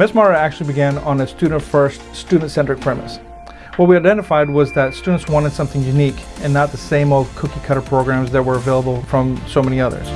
MedSmarter actually began on a student-first, student-centric premise. What we identified was that students wanted something unique and not the same old cookie-cutter programs that were available from so many others.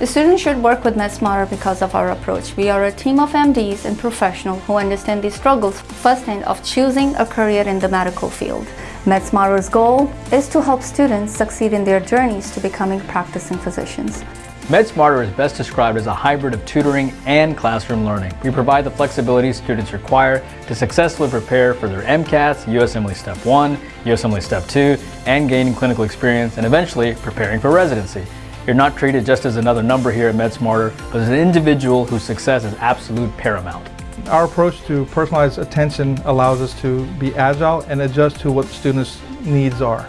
The students should work with MedSmarter because of our approach. We are a team of MDs and professionals who understand the struggles firsthand of choosing a career in the medical field. MedSmarter's goal is to help students succeed in their journeys to becoming practicing physicians. MedSmarter is best described as a hybrid of tutoring and classroom learning. We provide the flexibility students require to successfully prepare for their MCATs, USMLE Step 1, USMLE Step 2, and gaining clinical experience and eventually preparing for residency. You're not treated just as another number here at MedSmarter, but as an individual whose success is absolute paramount. Our approach to personalized attention allows us to be agile and adjust to what students' needs are.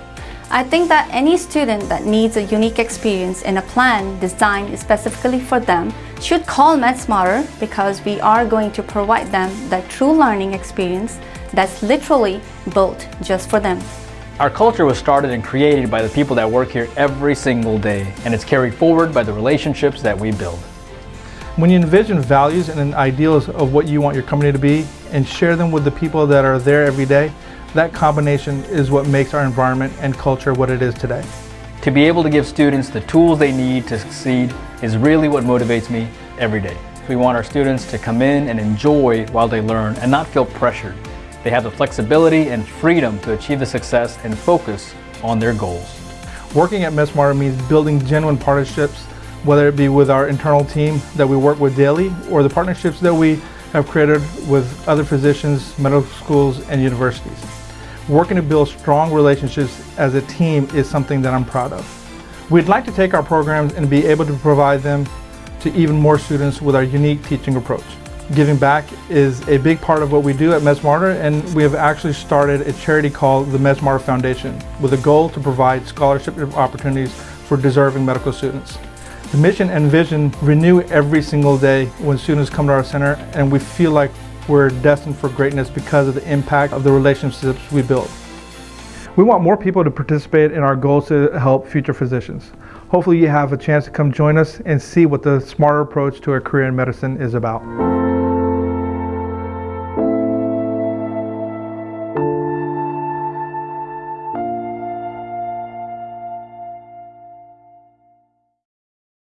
I think that any student that needs a unique experience in a plan designed specifically for them should call MedSmarter because we are going to provide them that true learning experience that's literally built just for them. Our culture was started and created by the people that work here every single day, and it's carried forward by the relationships that we build. When you envision values and ideals of what you want your company to be and share them with the people that are there every day, that combination is what makes our environment and culture what it is today. To be able to give students the tools they need to succeed is really what motivates me every day. We want our students to come in and enjoy while they learn and not feel pressured. They have the flexibility and freedom to achieve the success and focus on their goals. Working at MedSmarter means building genuine partnerships, whether it be with our internal team that we work with daily or the partnerships that we have created with other physicians, medical schools, and universities. Working to build strong relationships as a team is something that I'm proud of. We'd like to take our programs and be able to provide them to even more students with our unique teaching approach. Giving back is a big part of what we do at MedSmarter and we have actually started a charity called the MedSmarter Foundation with a goal to provide scholarship opportunities for deserving medical students. The mission and vision renew every single day when students come to our center and we feel like we're destined for greatness because of the impact of the relationships we build. We want more people to participate in our goals to help future physicians. Hopefully you have a chance to come join us and see what the smarter approach to a career in medicine is about.